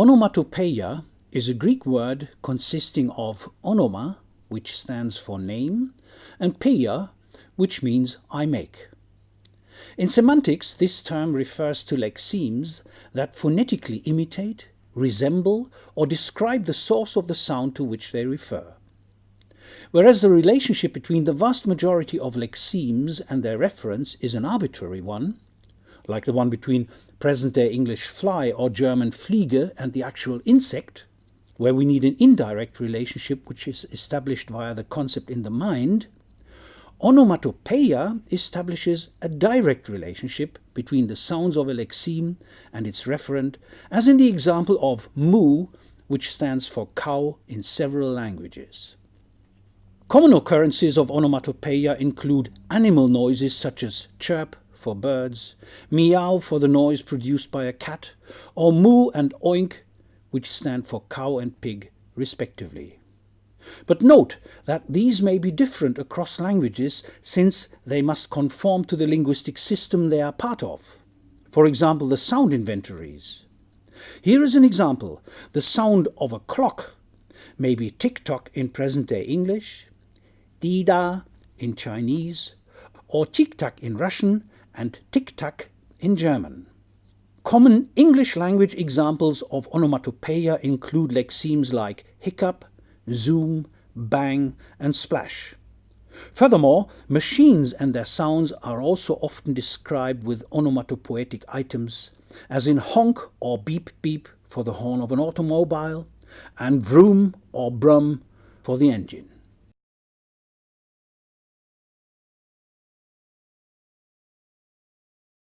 Onomatopoeia is a Greek word consisting of onoma, which stands for name, and peia, which means I make. In semantics, this term refers to lexemes that phonetically imitate, resemble, or describe the source of the sound to which they refer. Whereas the relationship between the vast majority of lexemes and their reference is an arbitrary one, like the one between present-day English fly or German Fliege and the actual insect, where we need an indirect relationship which is established via the concept in the mind, onomatopoeia establishes a direct relationship between the sounds of a lexeme and its referent, as in the example of moo, which stands for cow in several languages. Common occurrences of onomatopoeia include animal noises such as chirp, for birds, meow for the noise produced by a cat, or moo and oink, which stand for cow and pig, respectively. But note that these may be different across languages since they must conform to the linguistic system they are part of. For example, the sound inventories. Here is an example. The sound of a clock may be tick-tock in present-day English, di-da in Chinese, or tik-tak in Russian, and tic-tac in German. Common English language examples of onomatopoeia include lexemes like hiccup, zoom, bang, and splash. Furthermore, machines and their sounds are also often described with onomatopoetic items, as in honk or beep beep for the horn of an automobile, and vroom or brum for the engine.